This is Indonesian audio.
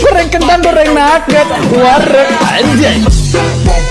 goreng kentang goreng nugget. Warung anjay.